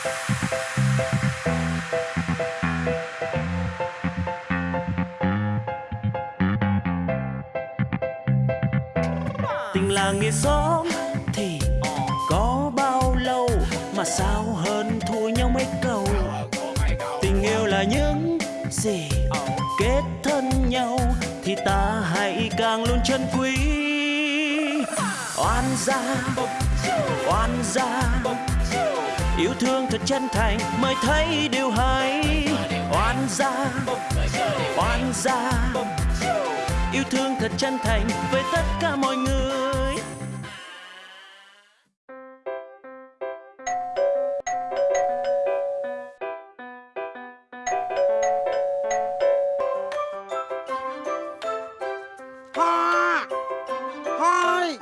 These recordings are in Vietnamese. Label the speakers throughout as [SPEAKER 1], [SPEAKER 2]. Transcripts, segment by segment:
[SPEAKER 1] tình làng nghề xóm thì có bao lâu mà sao hơn thua nhau mấy câu? Tình yêu là những gì kết thân nhau thì ta hãy càng luôn trân quý. Oan gia oan gia yêu thương thật chân thành, mới thấy điều hay. Oan gia oan gia. Yêu thương thật chân thành với tất cả mọi người.
[SPEAKER 2] Hoa Hoa ơi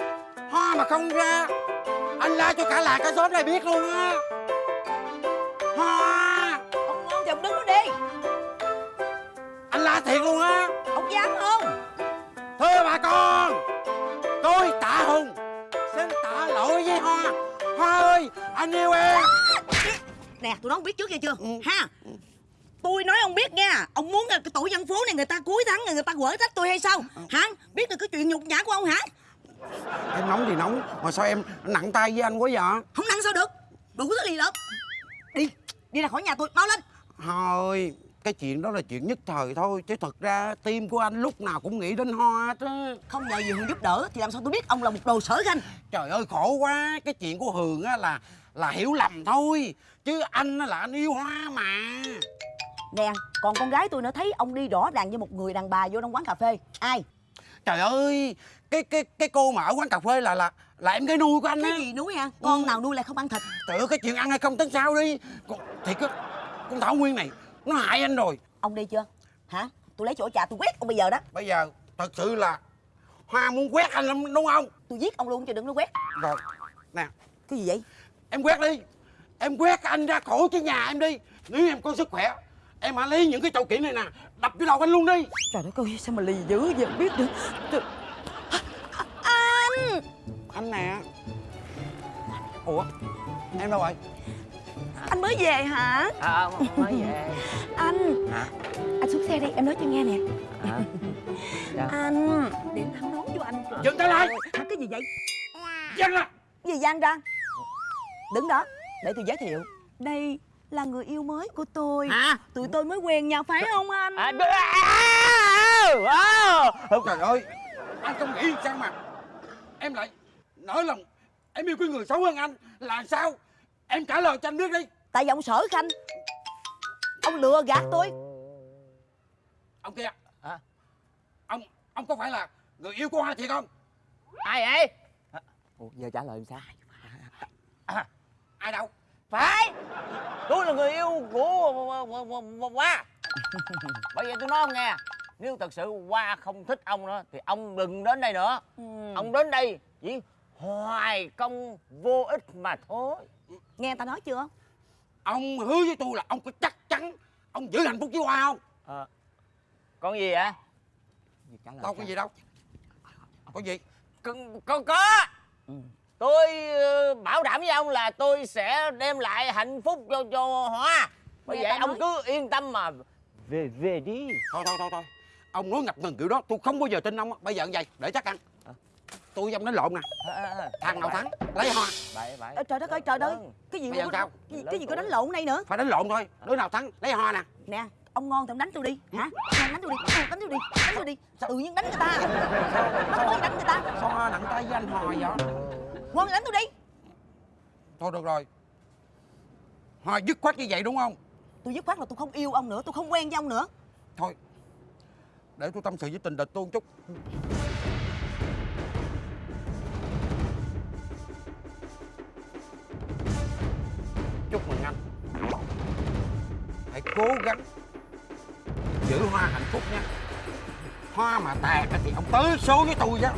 [SPEAKER 2] Hoa mà không ra. Anh la cho cả làng cả xóm này biết luôn á. Thiệt luôn á.
[SPEAKER 3] Ông dám không?
[SPEAKER 2] Thưa bà con Tôi Tạ Hùng Xin tạ lỗi với Hoa. Hoa ơi Anh yêu em.
[SPEAKER 3] Nè tụi nó không biết trước nghe chưa?
[SPEAKER 2] Ừ.
[SPEAKER 3] Ha Tôi nói ông biết nha Ông muốn cái tổ dân phố này người ta cuối tháng này người ta quở trách tôi hay sao? Hả? Biết được cái chuyện nhục nhã của ông hả?
[SPEAKER 2] Em nóng thì nóng Mà sao em nặng tay với anh quá vậy?
[SPEAKER 3] Không năng sao được Đủ thứ gì lớn Đi. Đi ra khỏi nhà tôi Mau lên.
[SPEAKER 2] Thôi Cái chuyện đó là chuyện nhất thời thôi Chứ thật ra tim của anh lúc nào cũng nghĩ đến Hoa á.
[SPEAKER 3] Không nhờ gì Hường giúp đỡ Thì làm sao tôi biết ông là một đồ sở khanh
[SPEAKER 2] Trời ơi khổ quá. Cái chuyện của Hường á là là hiểu lầm thôi. Chứ anh á là anh yêu Hoa mà.
[SPEAKER 3] Nè Còn con gái tôi nữa thấy ông đi rõ ràng với một người đàn bà vô trong quán cà phê. Ai?
[SPEAKER 2] Trời ơi Cái cái cái cô mà ở quán cà phê là là là em gái nuôi của anh á.
[SPEAKER 3] Cái gì nuôi hả Con nào nuôi lại không ăn thịt?
[SPEAKER 2] Ơi cái chuyện ăn hay không tính sao đi. Thiệt á Con Thảo Nguyên này Nó hại anh rồi.
[SPEAKER 3] Ông đi chưa? Hả? Tôi lấy chỗ trà tôi quét ông bây giờ đó.
[SPEAKER 2] Bây giờ thật sự là Hoa muốn quét anh lắm đúng không?
[SPEAKER 3] Tôi giết ông luôn chứ đừng có quét.
[SPEAKER 2] Rồi Nè.
[SPEAKER 3] Cái gì vậy?
[SPEAKER 2] Em quét đi. Em quét anh ra khỏi cái nhà em đi. Nếu em có sức khỏe Em hãy lấy những cái chậu kiện này nè Đập vô đầu anh luôn đi.
[SPEAKER 3] Trời đất ơi sao mà lì dữ vậy? Biết được Trời... Anh
[SPEAKER 2] Anh nè. Ủa Em đâu rồi
[SPEAKER 3] Anh mới về hả?
[SPEAKER 4] À, mới về.
[SPEAKER 3] Anh.
[SPEAKER 4] Hả?
[SPEAKER 3] Anh xuống xe đi em nói cho nghe nè.
[SPEAKER 4] Sao?
[SPEAKER 3] Anh Điện thăm nón cho anh.
[SPEAKER 2] Dừng tay lại.
[SPEAKER 3] Hả, Cái gì vậy?
[SPEAKER 2] Lại.
[SPEAKER 3] Cái gì gian ra Đứng đó Để tôi giới thiệu. Đây là người yêu mới của tôi.
[SPEAKER 4] Hả?
[SPEAKER 3] Tụi tôi mới quen nhau phải không anh?
[SPEAKER 4] À, đ- à, à, à.
[SPEAKER 2] Trời ơi Anh không nghĩ sao mà Em lại nỡ lòng. Em yêu cái người xấu hơn anh. Là sao? Em trả lời cho anh biết đi
[SPEAKER 3] Tại vì ông sở khanh. Ông lừa gạt tôi.
[SPEAKER 2] Ông kia.
[SPEAKER 4] Hả?
[SPEAKER 2] Ông Ông có phải là người yêu của Hoa thiệt không?
[SPEAKER 4] Ai vậy? Ủa, giờ trả lời làm sao? À,
[SPEAKER 2] Ai đâu?
[SPEAKER 4] Phải! Tôi là người yêu của hoa. Bởi vậy tôi nói ông nghe nếu thật sự hoa không thích ông nữa thì ông đừng đến đây nữa.
[SPEAKER 3] Ừ.
[SPEAKER 4] ông đến đây chỉ hoài công vô ích mà thôi.
[SPEAKER 3] Nghe ta nói chưa
[SPEAKER 2] Ông hứa với tôi là ông có chắc chắn Ông giữ hạnh phúc với Hoa không?
[SPEAKER 4] À, con gì lời
[SPEAKER 2] Đâu có gì đâu. Có gì?
[SPEAKER 4] Có có, có. tôi ờ, bảo đảm với ông là tôi sẽ đem lại hạnh phúc cho cho hoa. Bởi vậy ông cứ yên tâm mà về về đi.
[SPEAKER 2] Thôi thôi thôi thôi. Ông nói ngập ngừng kiểu đó tôi không bao giờ tin ông á. Bây giờ như vậy để chắc ăn Tôi ông đánh lộn nè.
[SPEAKER 4] À, à, à.
[SPEAKER 2] Thằng nào thắng lấy Hoa.
[SPEAKER 4] Vậy
[SPEAKER 3] Ê, Trời đất ơi trời ơi.
[SPEAKER 4] Vâng.
[SPEAKER 3] Cái gì có-
[SPEAKER 2] sao?
[SPEAKER 3] cái, cái gì có đánh lộn đây nữa?
[SPEAKER 2] Phải đánh lộn thôi Đứa nào thắng lấy Hoa nè.
[SPEAKER 3] Nè ông ngon thì ông đánh tôi đi. Hả? Đánh tôi đi. Đánh tôi đi. Đánh tôi đi. Tự nhiên đánh người ta? Bắt tôi đánh người ta?
[SPEAKER 2] Sao Hoa nặng tay với anh Hoa vậy?
[SPEAKER 3] Ngon đánh tôi đi.
[SPEAKER 2] Thôi được rồi. Hoa dứt khoát như vậy đúng không?
[SPEAKER 3] Tôi dứt khoát là tôi không yêu ông nữa tôi không quen với ông nữa.
[SPEAKER 2] Thôi Để tôi tâm sự với tình địch tôi một chút Chúc mừng anh Hãy cố gắng Giữ hoa hạnh phúc nha. Hoa mà tàn thì ông tới số với tôi đó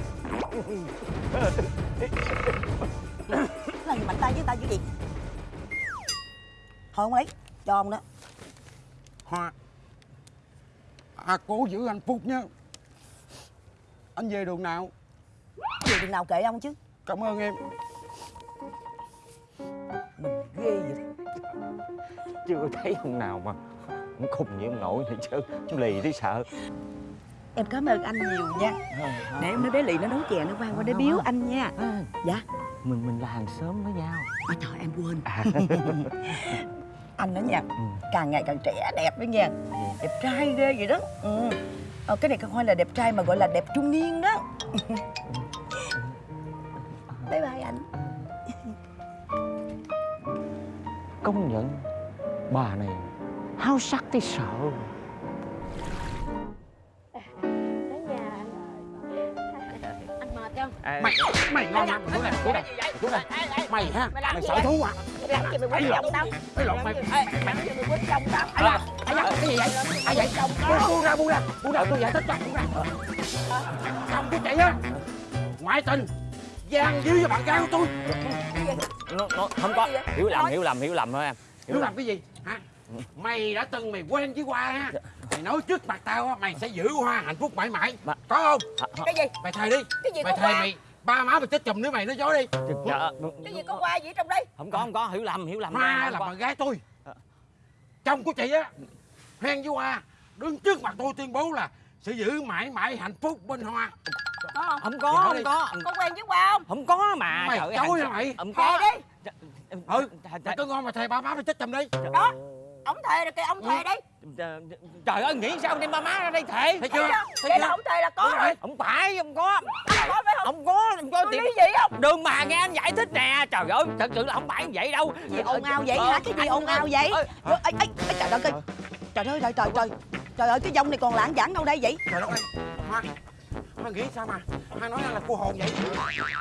[SPEAKER 3] là gì mạnh tay với ta dữ gì? Thôi ông lấy cho ông đó.
[SPEAKER 2] Hoa. À cố giữ hạnh phúc nha Anh về đường nào?
[SPEAKER 3] Gì đường nào kệ ông chứ?
[SPEAKER 2] Cảm ơn em
[SPEAKER 4] chưa thấy ông nào mà cũng khùng như ông nội này chứ. Lì thấy sợ.
[SPEAKER 3] Em cảm ơn anh nhiều nha. Để em nói bé Lị nó nấu chè nó vang qua để biếu anh nha. Dạ.
[SPEAKER 4] Mình mình là hàng xóm với nhau.
[SPEAKER 3] Ôi trời em quên.
[SPEAKER 4] À,
[SPEAKER 3] Anh đó nha
[SPEAKER 4] ừ.
[SPEAKER 3] Càng ngày càng trẻ đẹp đó nha. Đẹp trai ghê vậy đó. Ừ. ờ, Cái này không phải là đẹp trai mà gọi là đẹp trung niên đó. Bye bye anh.
[SPEAKER 4] Công nhận bà này. Háo sắc thấy sợ.
[SPEAKER 5] Đến nhà anh mệt không
[SPEAKER 2] mày mày ngon lắm xuống này xuống này xuống này mày ha
[SPEAKER 5] Mày
[SPEAKER 2] mày
[SPEAKER 5] gì
[SPEAKER 2] sợ
[SPEAKER 5] vậy?
[SPEAKER 2] thú à.
[SPEAKER 5] Mày gì mày
[SPEAKER 2] lộn.
[SPEAKER 5] chồng
[SPEAKER 2] lộn, mày-
[SPEAKER 5] mày mày mày quýnh chồng tao.
[SPEAKER 2] Ai da ai da cái gì vậy? Ai vậy?
[SPEAKER 5] Chồng tao.
[SPEAKER 2] Buông ra buông ra buông ra tôi giải thích cho buông ra. Không có chạy á ngoại tình gian díu với bạn gái của tôi.
[SPEAKER 4] Nó, nó không có. Hiểu lầm hiểu lầm hiểu lầm thôi em. Hiểu
[SPEAKER 2] hiểu
[SPEAKER 4] lầm.
[SPEAKER 2] làm cái gì mày đã từng mày quen với hoa ha mày nói trước mặt tao á mày sẽ giữ hoa hạnh phúc mãi mãi.
[SPEAKER 4] Mà-
[SPEAKER 2] có không?
[SPEAKER 4] À,
[SPEAKER 5] cái gì?
[SPEAKER 2] Mày thề đi.
[SPEAKER 5] Cái gì
[SPEAKER 2] mày thề mày ba má mày chết chùm nữa mày nói dối đi.
[SPEAKER 4] Dạ,
[SPEAKER 5] cái gì có qua gì trong đây?
[SPEAKER 4] Không có không có. Hiểu lầm hiểu lầm.
[SPEAKER 2] Hoa là bạn gái tôi. Chồng của chị á hen với hoa. Đứng trước mặt tôi tuyên bố là sẽ giữ mãi mãi hạnh phúc bên hoa.
[SPEAKER 5] Có không?
[SPEAKER 4] Không có không có.
[SPEAKER 5] Có quen với qua không?
[SPEAKER 4] Không có mà
[SPEAKER 2] mày
[SPEAKER 4] trời ơi,
[SPEAKER 2] chối
[SPEAKER 4] hàng-
[SPEAKER 2] hả mày?
[SPEAKER 4] không có.
[SPEAKER 5] đi.
[SPEAKER 2] Ừ mày cứ ngon mà thề ba má mày chết chùm đi.
[SPEAKER 5] Đó ông thề rồi kìa ông thề đi.
[SPEAKER 4] Trời- ơi nghĩ sao đem ba má ra đây thể
[SPEAKER 2] thấy chưa? Thấy
[SPEAKER 5] vậy là
[SPEAKER 2] chưa?
[SPEAKER 5] ông thề là có rồi.
[SPEAKER 4] không phải không có.
[SPEAKER 5] Ông có phải không?
[SPEAKER 4] Không có không có
[SPEAKER 5] tôi
[SPEAKER 4] tiền
[SPEAKER 5] dị không?
[SPEAKER 4] Đừng mà nghe anh giải thích nè. Trời ơi thật sự là không phải như vậy đâu.
[SPEAKER 3] Gì ồn ào vậy hả? Cái gì ồn ào vậy?
[SPEAKER 4] Ơ,
[SPEAKER 3] Trời ơi, ê, ê, trời ơi. Trời ơi, trời trời trời. Trời ơi, cái dông này còn lãng giảng đâu đây vậy?
[SPEAKER 2] trời đất ơi hoa hoa nghĩ sao mà? Hoa nói là cô hồn vậy.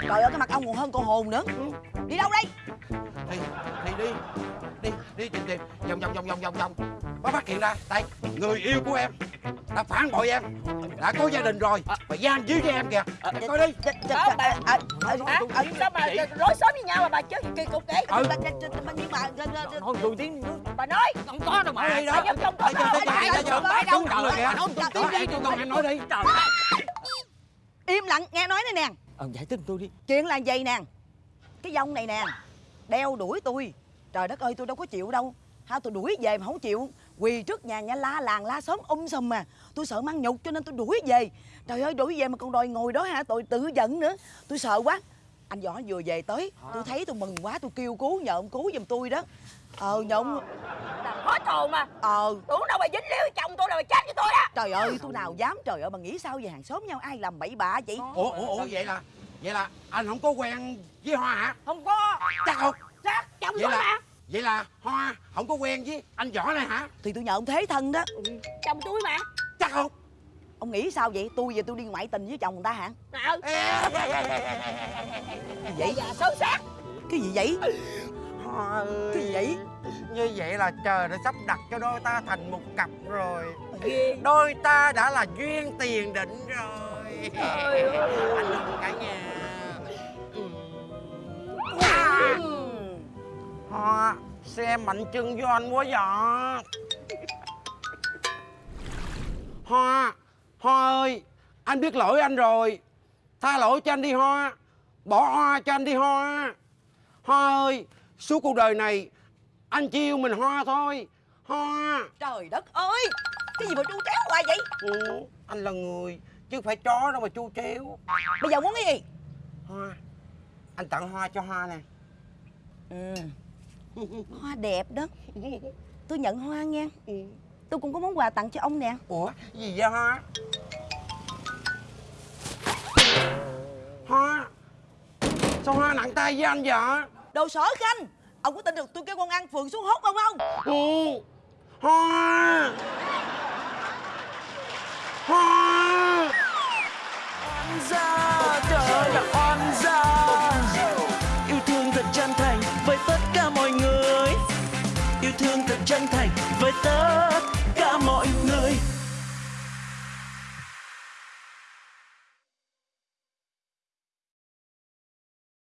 [SPEAKER 3] Trời ơi, cái mặt ông còn hơn con hồn nữa. Đi đâu đây?
[SPEAKER 2] Vòng vòng vòng. Có phát hiện ra đây người yêu của em đã phản bội em đã có gia đình rồi và gian díu với em kìa. Để coi đi.
[SPEAKER 5] bà-
[SPEAKER 3] à, à, à,
[SPEAKER 5] hả?
[SPEAKER 3] à,
[SPEAKER 5] sao mà rối xóm với nhau mà bà chứ? Kỳ cục vậy.
[SPEAKER 2] Ừ.
[SPEAKER 3] Bà- bà- bà- bà- nhưng mà
[SPEAKER 4] nói tôi tiếng
[SPEAKER 5] bà nói.
[SPEAKER 4] Không có đâu mà.
[SPEAKER 2] Nói đi đó.
[SPEAKER 5] bà tôi?
[SPEAKER 3] Không phải đâu.
[SPEAKER 2] Kìa
[SPEAKER 3] Không, không,
[SPEAKER 2] Đó, em. Cho con em. Nói đi.
[SPEAKER 3] Im lặng nghe nói đây nè.
[SPEAKER 4] Ờ, giải thích tôi đi.
[SPEAKER 3] Chuyện là vậy nè? Cái dông này nè đeo đuổi tôi. Trời đất ơi tôi đâu có chịu đâu ha tôi đuổi về mà không chịu. Quỳ trước nhà nhà la làng la xóm um sùm mà. Tôi sợ mang nhục cho nên tôi đuổi về. Trời ơi đuổi về mà còn đòi ngồi đó hả? Tôi tự giận nữa. Tôi sợ quá. Anh võ vừa về tới tôi thấy tôi mừng quá tôi kêu cứu nhờ ông cứu giùm tôi đó. Ờ nhờ ông
[SPEAKER 5] làm hết hồn mà.
[SPEAKER 3] Ờ.
[SPEAKER 5] Tưởng đâu bà dính líu chồng tôi là bà chết với tôi đó
[SPEAKER 3] trời ơi tôi nào dám trời ơi bà nghĩ sao về hàng xóm nhau ai làm bậy bạ vậy?
[SPEAKER 2] Ủa ủa ủa vậy là vậy là anh không có quen với hoa hả?
[SPEAKER 5] Không có.
[SPEAKER 2] Chắc không
[SPEAKER 5] chắc chồng
[SPEAKER 2] vậy
[SPEAKER 5] tôi mà.
[SPEAKER 2] là vậy là hoa không có quen với anh võ này hả?
[SPEAKER 3] Thì tôi nhờ ông thế thân đó.
[SPEAKER 5] Chồng tôi mà.
[SPEAKER 2] Chắc không?
[SPEAKER 3] Ông nghĩ sao vậy? Tôi về tôi đi ngoại tình với chồng người ta hả?
[SPEAKER 5] Ờ
[SPEAKER 3] gì
[SPEAKER 5] vậy? Già xấu xác
[SPEAKER 3] cái gì vậy?
[SPEAKER 2] Hoa ơi.
[SPEAKER 3] Cái gì vậy?
[SPEAKER 2] Như vậy là trời đã sắp đặt cho đôi ta thành một cặp rồi. Đôi ta đã là duyên tiền định rồi.
[SPEAKER 5] Trời ơi.
[SPEAKER 2] anh ôm cả nhà hoa xem mạnh chân với anh quá vậy hoa hoa ơi anh biết lỗi anh rồi. Tha lỗi cho anh đi hoa. Bỏ hoa cho anh đi hoa. Hoa ơi suốt cuộc đời này anh chỉ yêu mình hoa thôi. Hoa.
[SPEAKER 3] Trời đất ơi cái gì mà chu tréo hoài vậy?
[SPEAKER 2] Ừ, anh là người chứ không phải chó đâu mà chu chéo.
[SPEAKER 3] Bây giờ muốn cái gì?
[SPEAKER 2] Hoa anh tặng hoa cho hoa nè.
[SPEAKER 3] Ừ hoa đẹp đó. Tôi nhận hoa nha. Tôi cũng có món quà tặng cho ông nè.
[SPEAKER 2] Ủa gì vậy hoa? Hoa sao hoa nặng tay với anh vậy?
[SPEAKER 3] Đồ sở khanh ông có tin được tôi kêu con ăn phường xuống hốt không không?
[SPEAKER 2] Ừ. hoa! Hoa!
[SPEAKER 1] Oan gia